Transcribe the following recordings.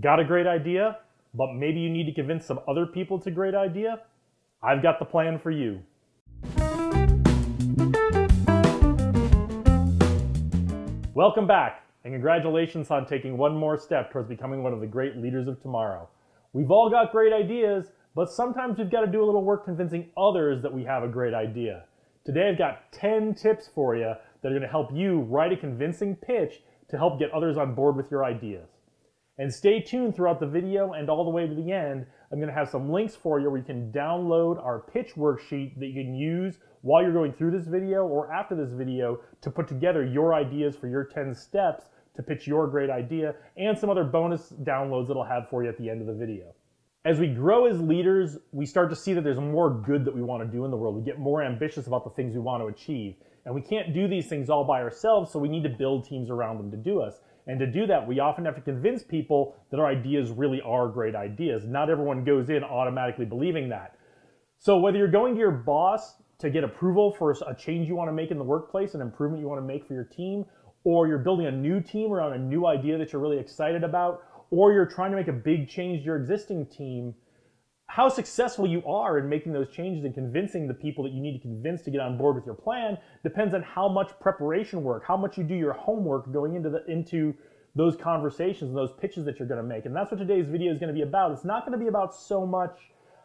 Got a great idea, but maybe you need to convince some other people it's a great idea? I've got the plan for you. Welcome back, and congratulations on taking one more step towards becoming one of the great leaders of tomorrow. We've all got great ideas, but sometimes we've got to do a little work convincing others that we have a great idea. Today I've got 10 tips for you that are going to help you write a convincing pitch to help get others on board with your ideas. And stay tuned throughout the video and all the way to the end. I'm going to have some links for you where you can download our pitch worksheet that you can use while you're going through this video or after this video to put together your ideas for your 10 steps to pitch your great idea and some other bonus downloads that I'll have for you at the end of the video. As we grow as leaders, we start to see that there's more good that we want to do in the world. We get more ambitious about the things we want to achieve. And we can't do these things all by ourselves, so we need to build teams around them to do us. And to do that, we often have to convince people that our ideas really are great ideas. Not everyone goes in automatically believing that. So whether you're going to your boss to get approval for a change you want to make in the workplace, an improvement you want to make for your team, or you're building a new team around a new idea that you're really excited about, or you're trying to make a big change to your existing team, how successful you are in making those changes and convincing the people that you need to convince to get on board with your plan depends on how much preparation work, how much you do your homework going into the into those conversations and those pitches that you're going to make. And that's what today's video is going to be about. It's not going to be about so much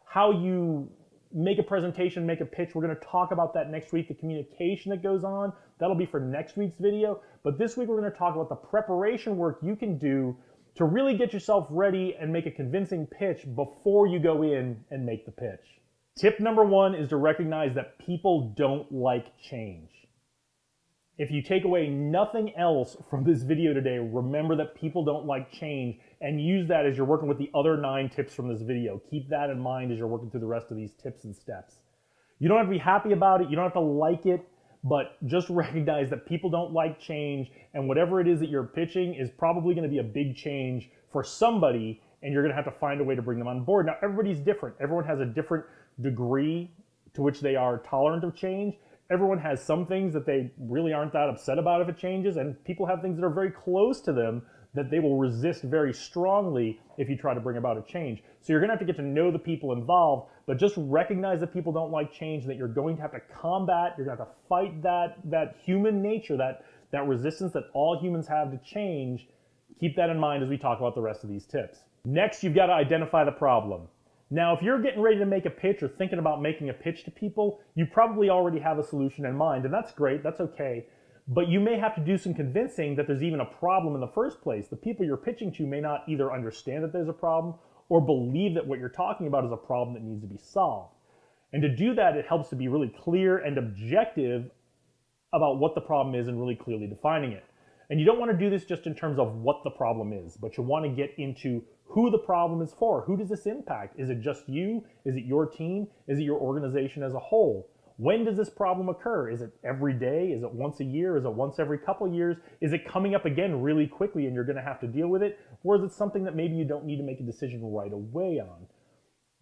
how you make a presentation, make a pitch. We're going to talk about that next week, the communication that goes on. That'll be for next week's video. But this week we're going to talk about the preparation work you can do to really get yourself ready and make a convincing pitch before you go in and make the pitch. Tip number one is to recognize that people don't like change. If you take away nothing else from this video today, remember that people don't like change and use that as you're working with the other nine tips from this video. Keep that in mind as you're working through the rest of these tips and steps. You don't have to be happy about it. You don't have to like it but just recognize that people don't like change and whatever it is that you're pitching is probably going to be a big change for somebody and you're going to have to find a way to bring them on board. Now, everybody's different. Everyone has a different degree to which they are tolerant of change. Everyone has some things that they really aren't that upset about if it changes, and people have things that are very close to them that they will resist very strongly if you try to bring about a change. So you're going to have to get to know the people involved, but just recognize that people don't like change, that you're going to have to combat, you're going to have to fight that, that human nature, that, that resistance that all humans have to change. Keep that in mind as we talk about the rest of these tips. Next, you've got to identify the problem. Now, if you're getting ready to make a pitch or thinking about making a pitch to people, you probably already have a solution in mind, and that's great, that's okay. But you may have to do some convincing that there's even a problem in the first place. The people you're pitching to may not either understand that there's a problem or believe that what you're talking about is a problem that needs to be solved. And to do that, it helps to be really clear and objective about what the problem is and really clearly defining it. And you don't want to do this just in terms of what the problem is, but you want to get into who the problem is for. Who does this impact? Is it just you? Is it your team? Is it your organization as a whole? When does this problem occur? Is it every day? Is it once a year? Is it once every couple years? Is it coming up again really quickly and you're going to have to deal with it? Or is it something that maybe you don't need to make a decision right away on?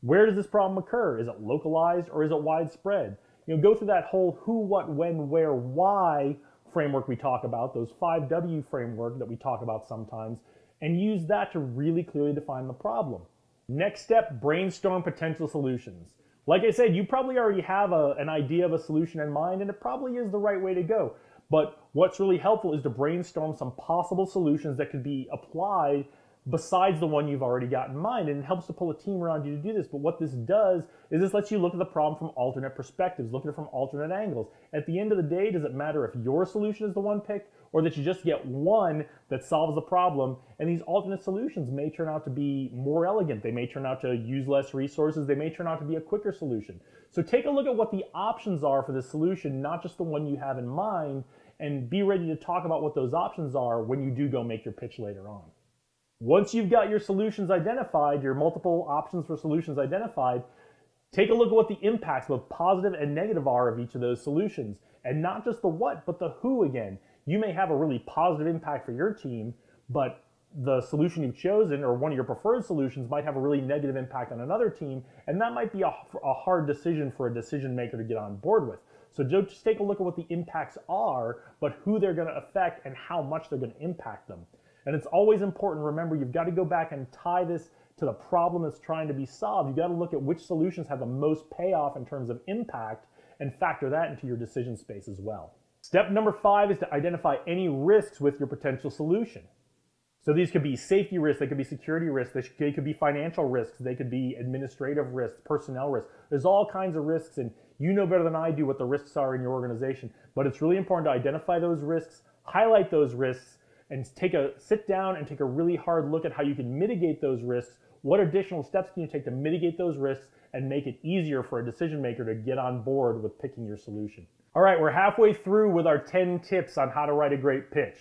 Where does this problem occur? Is it localized or is it widespread? You know, go through that whole who, what, when, where, why framework we talk about, those 5W framework that we talk about sometimes, and use that to really clearly define the problem. Next step, brainstorm potential solutions. Like I said, you probably already have a, an idea of a solution in mind, and it probably is the right way to go. But what's really helpful is to brainstorm some possible solutions that could be applied besides the one you've already got in mind. And it helps to pull a team around you to do this. But what this does is this lets you look at the problem from alternate perspectives, look at it from alternate angles. At the end of the day, does it matter if your solution is the one picked or that you just get one that solves the problem. And these alternate solutions may turn out to be more elegant. They may turn out to use less resources. They may turn out to be a quicker solution. So take a look at what the options are for the solution, not just the one you have in mind, and be ready to talk about what those options are when you do go make your pitch later on. Once you've got your solutions identified, your multiple options for solutions identified, take a look at what the impacts, both positive and negative, are of each of those solutions. And not just the what, but the who again you may have a really positive impact for your team, but the solution you've chosen or one of your preferred solutions might have a really negative impact on another team, and that might be a, a hard decision for a decision maker to get on board with. So just take a look at what the impacts are, but who they're going to affect and how much they're going to impact them. And it's always important, remember, you've got to go back and tie this to the problem that's trying to be solved. You've got to look at which solutions have the most payoff in terms of impact and factor that into your decision space as well. Step number five is to identify any risks with your potential solution. So these could be safety risks, they could be security risks, they could be financial risks, they could be administrative risks, personnel risks. There's all kinds of risks, and you know better than I do what the risks are in your organization. But it's really important to identify those risks, highlight those risks, and take a sit down and take a really hard look at how you can mitigate those risks. What additional steps can you take to mitigate those risks and make it easier for a decision maker to get on board with picking your solution? All right, we're halfway through with our 10 tips on how to write a great pitch.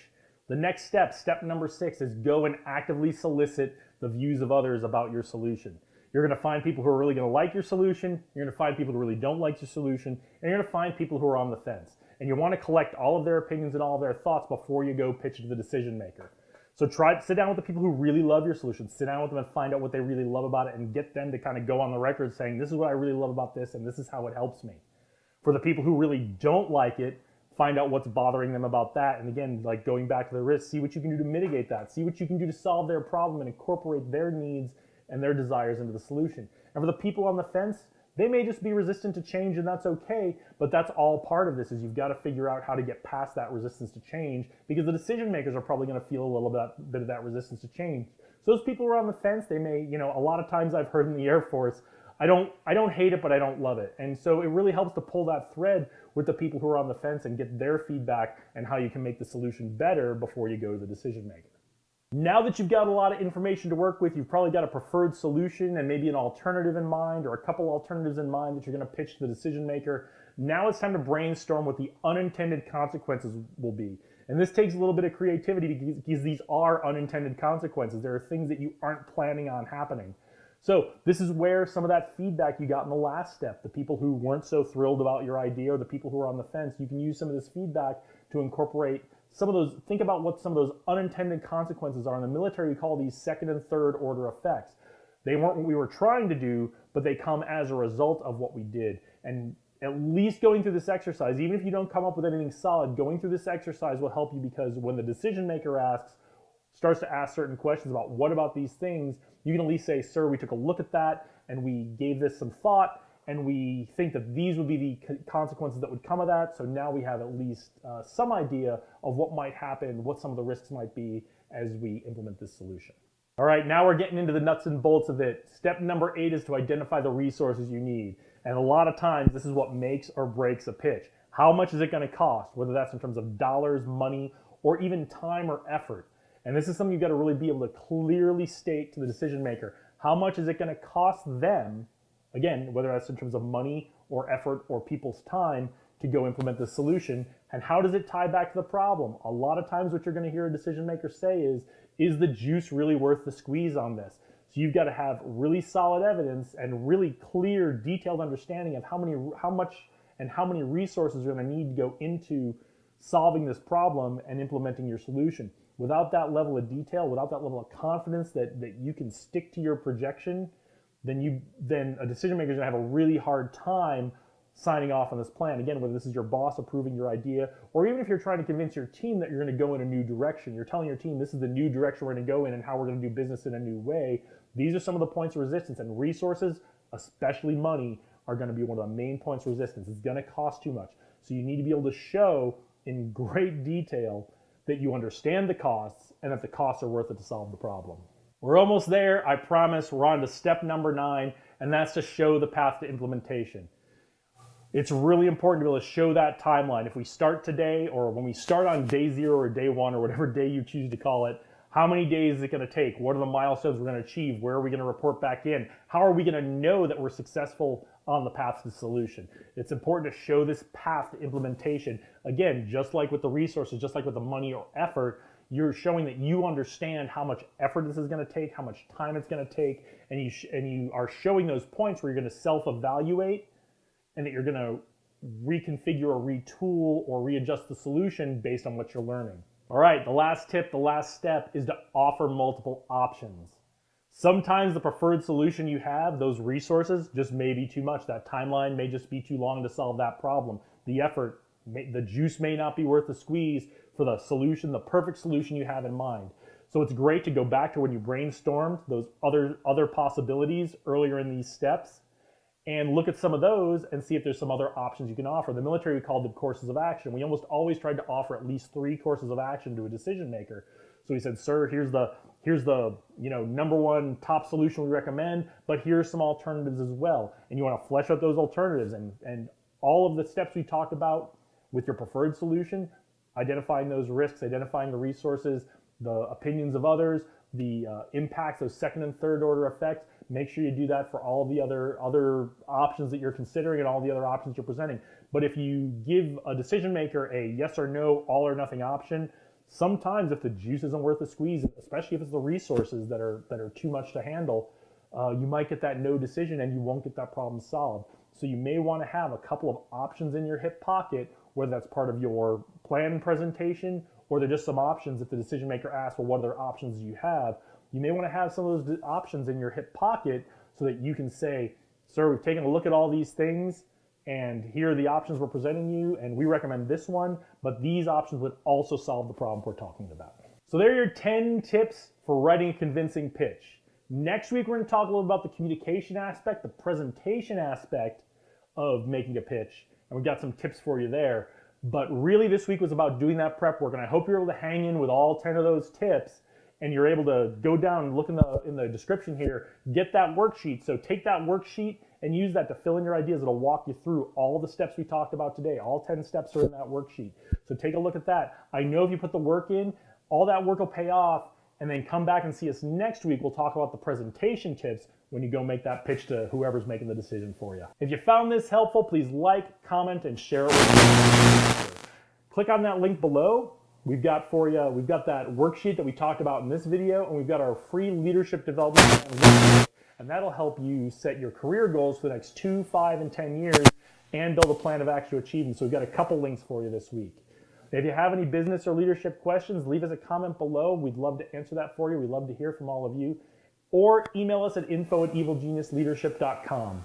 The next step, step number six, is go and actively solicit the views of others about your solution. You're going to find people who are really to like your solution. You're to find people who really don't like your solution. And you're to find people who are on the fence. And you want to collect all of their opinions and all of their thoughts before you go pitch to the decision maker. So try sit down with the people who really love your solution. Sit down with them and find out what they really love about it and get them to kind of go on the record saying, this is what I really love about this and this is how it helps me. For the people who really don't like it, find out what's bothering them about that. And again, like going back to the risk, see what you can do to mitigate that. See what you can do to solve their problem and incorporate their needs and their desires into the solution. And for the people on the fence, they may just be resistant to change and that's okay, but that's all part of this is you've got to figure out how to get past that resistance to change because the decision makers are probably going to feel a little bit, bit of that resistance to change. So those people who are on the fence, they may, you know, a lot of times I've heard in the Air Force, I don't I don't hate it, but I don't love it. And so it really helps to pull that thread with the people who are on the fence and get their feedback and how you can make the solution better before you go to the decision maker. Now that you've got a lot of information to work with, you've probably got a preferred solution and maybe an alternative in mind or a couple alternatives in mind that you're going to pitch to the decision maker. Now it's time to brainstorm what the unintended consequences will be. And this takes a little bit of creativity because these are unintended consequences. There are things that you aren't planning on happening. So this is where some of that feedback you got in the last step, the people who weren't so thrilled about your idea or the people who are on the fence, you can use some of this feedback to incorporate some of those, think about what some of those unintended consequences are. In the military, we call these second and third order effects. They weren't what we were trying to do, but they come as a result of what we did. And at least going through this exercise, even if you don't come up with anything solid, going through this exercise will help you because when the decision maker asks, starts to ask certain questions about what about these things, you can at least say, sir, we took a look at that and we gave this some thought and we think that these would be the consequences that would come of that. So now we have at least uh, some idea of what might happen, what some of the risks might be as we implement this solution. All right, now we're getting into the nuts and bolts of it. Step number eight is to identify the resources you need. And a lot of times, this is what makes or breaks a pitch. How much is it going to cost, whether that's in terms of dollars, money, or even time or effort? And this is something you've got to really be able to clearly state to the decision maker. How much is it going to cost them, again, whether that's in terms of money or effort or people's time to go implement the solution, and how does it tie back to the problem? A lot of times what you're going to hear a decision maker say is, is the juice really worth the squeeze on this? So you've got to have really solid evidence and really clear, detailed understanding of how many, how much and how many resources you're going to need to go into solving this problem and implementing your solution without that level of detail, without that level of confidence that, that you can stick to your projection, then you then a decision maker is going to have a really hard time signing off on this plan. Again, whether this is your boss approving your idea, or even if you're trying to convince your team that you're going to go in a new direction, you're telling your team this is the new direction we're going to go in and how we're going to do business in a new way. These are some of the points of resistance and resources, especially money, are going to be one of the main points of resistance. It's going to cost too much. So you need to be able to show in great detail that you understand the costs and that the costs are worth it to solve the problem. We're almost there, I promise. We're on to step number nine, and that's to show the path to implementation. It's really important to be able to show that timeline. If we start today, or when we start on day zero or day one, or whatever day you choose to call it, how many days is it going to take? What are the milestones we're going to achieve? Where are we going to report back in? How are we going to know that we're successful on the path to solution. It's important to show this path to implementation. Again, just like with the resources, just like with the money or effort, you're showing that you understand how much effort this is going to take, how much time it's going to take, and you and you are showing those points where you're going to self-evaluate and that you're going to reconfigure or retool or readjust the solution based on what you're learning. All right, the last tip, the last step is to offer multiple options. Sometimes the preferred solution you have, those resources, just may be too much. That timeline may just be too long to solve that problem. The effort, the juice may not be worth the squeeze for the solution, the perfect solution you have in mind. So it's great to go back to when you brainstormed those other other possibilities earlier in these steps and look at some of those and see if there's some other options you can offer. The military we called them courses of action. We almost always tried to offer at least three courses of action to a decision maker. So we said, sir, here's the here's the you know number one top solution we recommend, but here's some alternatives as well. And you want to flesh out those alternatives and and all of the steps we talked about with your preferred solution, identifying those risks, identifying the resources, the opinions of others, the uh, impacts of second and third order effects. Make sure you do that for all the other other options that you're considering and all the other options you're presenting. But if you give a decision maker a yes or no, all or nothing option, sometimes if the juice isn't worth the squeeze, especially if it's the resources that are that are too much to handle, uh, you might get that no decision and you won't get that problem solved. So you may want to have a couple of options in your hip pocket, whether that's part of your plan presentation or they're just some options if the decision maker asks, well, what other options do you have? You may want to have some of those options in your hip pocket so that you can say, sir, we've taken a look at all these things and here are the options we're presenting you and we recommend this one, but these options would also solve the problem we're talking about. So there are your 10 tips for writing a convincing pitch. Next week, we're to talk a little about the communication aspect, the presentation aspect of making a pitch, and we've got some tips for you there. But really, this week was about doing that prep work, and I hope you're able to hang in with all 10 of those tips and you're able to go down and look in the in the description here, get that worksheet. So take that worksheet and use that to fill in your ideas. It'll walk you through all the steps we talked about today. All 10 steps are in that worksheet. So take a look at that. I know if you put the work in, all that work will pay off and then come back and see us next week. We'll talk about the presentation tips when you go make that pitch to whoever's making the decision for you. If you found this helpful, please like, comment, and share it with me. Click on that link below. We've got for you, we've got that worksheet that we talked about in this video, and we've got our free leadership development and that'll help you set your career goals for the next two, five, and 10 years and build a plan of action to achieve them. So we've got a couple links for you this week. If you have any business or leadership questions, leave us a comment below. We'd love to answer that for you. We'd love to hear from all of you. Or email us at info at evilgeniusleadership.com.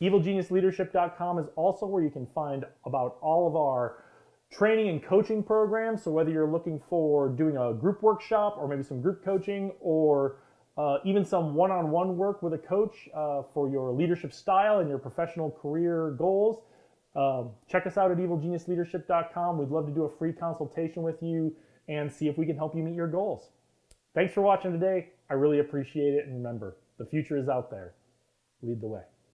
Evilgeniusleadership.com is also where you can find about all of our training and coaching programs. So whether you're looking for doing a group workshop or maybe some group coaching or uh, even some one-on-one work with a coach uh, for your leadership style and your professional career goals, um, check us out at evilgeniusleadership.com. We'd love to do a free consultation with you and see if we can help you meet your goals. Thanks for watching today. I really appreciate it. And remember, the future is out there. Lead the way.